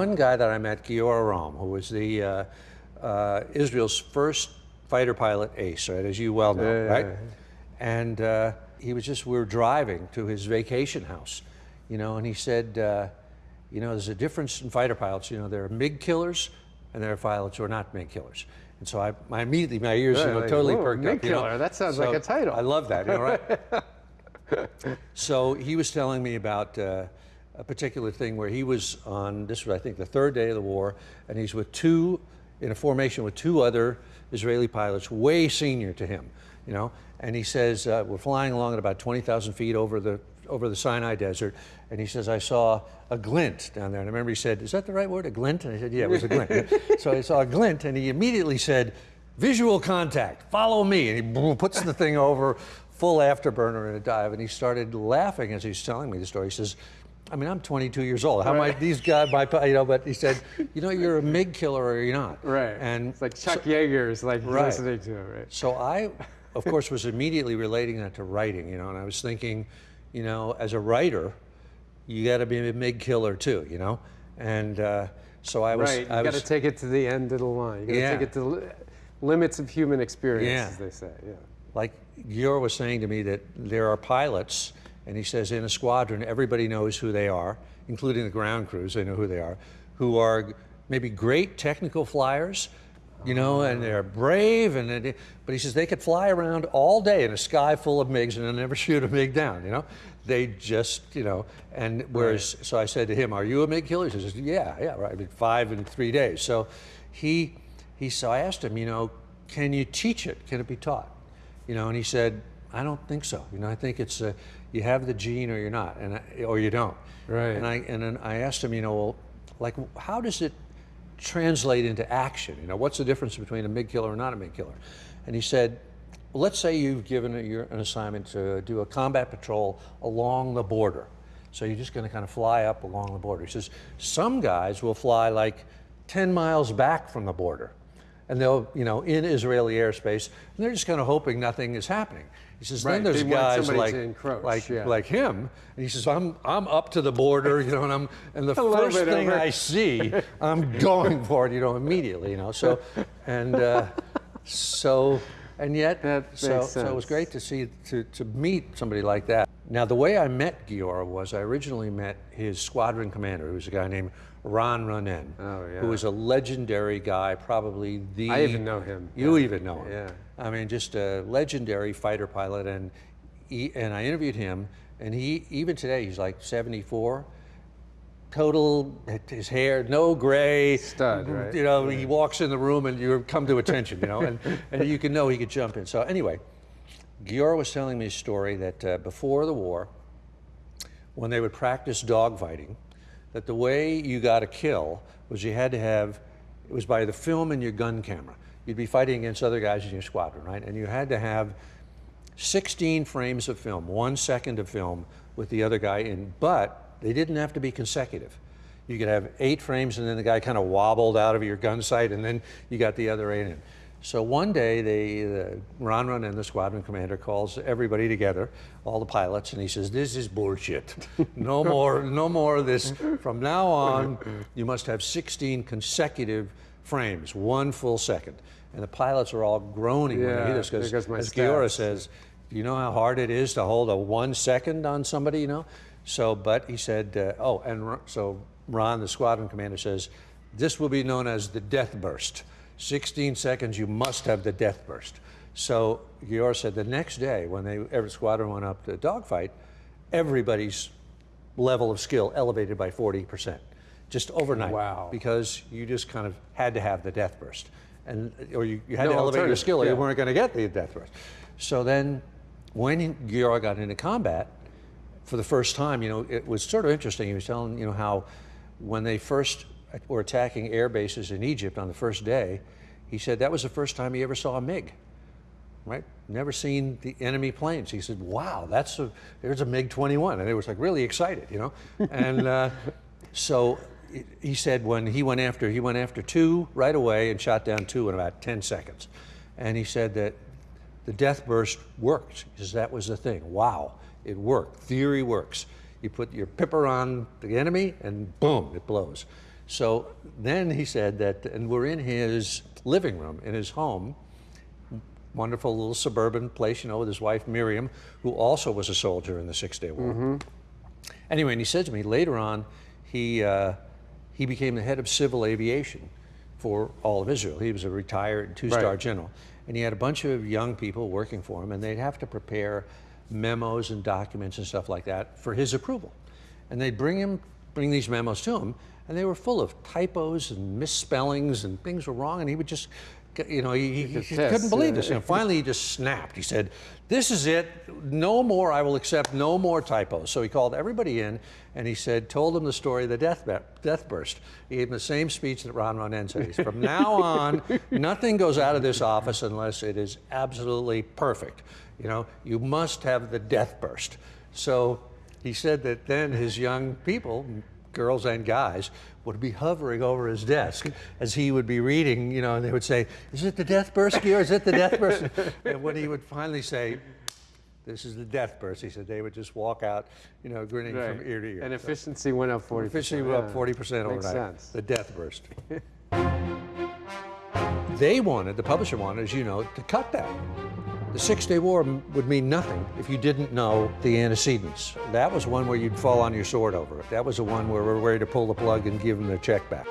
one guy that I met, Giora Rom, who was the uh, uh, Israel's first fighter pilot ace, right, as you well know, Yeah, right? yeah. And uh, he was just, we were driving to his vacation house, you know, and he said, uh, you know, there's a difference in fighter pilots. You know, there are MiG killers and there are pilots who are not MiG killers. And so I, my immediately, my ears you know, like, totally perked MiG up. you know. killer, that sounds like a title. I love that, you know, right? so he was telling me about uh, a particular thing where he was on, this was I think the third day of the war, and he's with two, in a formation with two other Israeli pilots way senior to him, you know, and he says, uh, we're flying along at about 20,000 feet over the, over the Sinai Desert, and he says, I saw a glint down there. And I remember he said, is that the right word, a glint? And I said, yeah, it was a glint. so I saw a glint, and he immediately said, visual contact, follow me. And he puts the thing over, full afterburner in a dive. And he started laughing as he's telling me the story. He says, I mean, I'm 22 years old. How am I, these guys, my, you know, but he said, you know, you're a MiG killer or you're not. Right. And it's like Chuck Yeager is like Right. listening to it, right? so I, of course, was immediately relating that to writing, you know, and I was thinking, you know, as a writer, you got to be a MiG killer too, you know? And uh, so I was, Right. You I got to take it to the end of the line. You got to Yeah. take it to li- limits of human experience, Yeah. as they say. Yeah. like Gior was saying to me that there are pilots, and he says in a squadron, everybody knows who they are, including the ground crews, they know who they are, who are maybe great technical flyers, you know, and they're brave, and they, but he says they could fly around all day in a sky full of MiGs and they'll never shoot a MiG down, you know? They just, you know, and whereas, so I said to him, are you a MiG killer? He says, yeah, yeah, right, I did five in three days. So he, he, so I asked him, you know, can you teach it? Can it be taught? You know, and he said, I don't think so. You know, I think it's uh, you have the gene or you're not, and I, or you don't. Right. And I and then I asked him, you know, well, like how does it translate into action? You know, what's the difference between a MiG killer and not a MiG killer? And he said, well, let's say you've given a, you're an assignment to do a combat patrol along the border. So you're just going to kind of fly up along the border. He says some guys will fly like 10 miles back from the border and they'll, you know, in Israeli airspace, and they're just kind of hoping nothing is happening. He says, Right, then there's they guys like, encroach, like, yeah. like him, and he says, I'm, I'm up to the border, you know, and I'm, and the first thing over. I see, I'm going for it, you know, immediately, you know. So, and uh, so, and yet, That so, so it was great to see, to, to meet somebody like that. Now, the way I met Giora was I originally met his squadron commander, who was a guy named Ron Ronen, Oh, yeah. who was a legendary guy, probably the. I even know him. You Yeah. even know him. Yeah. I mean, just a legendary fighter pilot, and he, and I interviewed him, and he even today he's like 74, total his hair no gray, Stud, right? You know, he walks in the room and you come to attention, you know, and and you can know he could jump in. So anyway, Giora was telling me a story that uh, before the war, when they would practice dogfighting, that the way you got a kill was you had to have, it was by the film in your gun camera. You'd be fighting against other guys in your squadron, right? And you had to have 16 frames of film, one second of film with the other guy in, but they didn't have to be consecutive. You could have eight frames and then the guy kind of wobbled out of your gun sight and then you got the other eight in. So one day, they, the, Ron Ronen the squadron commander calls everybody together, all the pilots, and he says, "This is bullshit. No more, no more of this. From now on, you must have 16 consecutive frames, one full second." And the pilots are all groaning when they Yeah, hear this because, as Giora says, "Do you know how hard it is to hold a one second on somebody?" You know. So, but he said, uh, "Oh, and so Ron, the squadron commander, says." This will be known as the death burst. 16 seconds, you must have the death burst. So Gior said the next day, when they every squadron went up to dogfight, everybody's level of skill elevated by 40%, just overnight. Wow. Because you just kind of had to have the death burst. And, or you, you had No to elevate your skill or yeah. you weren't going to get the death burst. So then when Gior got into combat, for the first time, you know, it was sort of interesting. He was telling, you know, how when they first were attacking air bases in Egypt on the first day, he said that was the first time he ever saw a MiG, right? Never seen the enemy planes. He said, wow, that's a, there's a MiG-21. And they was like really excited, you know? And uh, so he said when he went after, he went after two right away and shot down two in about 10 seconds. And he said that the death burst worked because that was the thing. Wow, it worked. Theory works. You put your pipper on the enemy and boom, it blows. So then he said that, and we're in his living room in his home, wonderful little suburban place, you know, with his wife Miriam, who also was a soldier in the Six Day War. Anyway, and he said to me later on, he uh, he became the head of civil aviation for all of Israel. He was a retired two-star Right. general, and he had a bunch of young people working for him, and they'd have to prepare memos and documents and stuff like that for his approval. And they'd bring him bring these memos to him, and they were full of typos and misspellings and things were wrong, and he would just. You know, he, he, he couldn't believe this. And finally, he just snapped. He said, This is it. No more. I will accept no more typos. So he called everybody in and he said, told them the story of the death, death burst. He gave them the same speech that Ron Ronen said, From now on, nothing goes out of this office unless it is absolutely perfect. You know, you must have the death burst. So he said that then his young people, girls and guys, would be hovering over his desk as he would be reading, you know, and they would say, Is it the death burst is it the death burst? and when he would finally say, This is the death burst, he said they would just walk out, you know, grinning from ear to ear. And So efficiency went up 40%. efficiency went up 40% Makes overnight. sense. The death burst. they wanted, the publisher wanted, as you know, to cut that. The Six Day War would mean nothing if you didn't know the antecedents. That was one where you'd fall on your sword over it. That was the one where we're ready to pull the plug and give them their check back.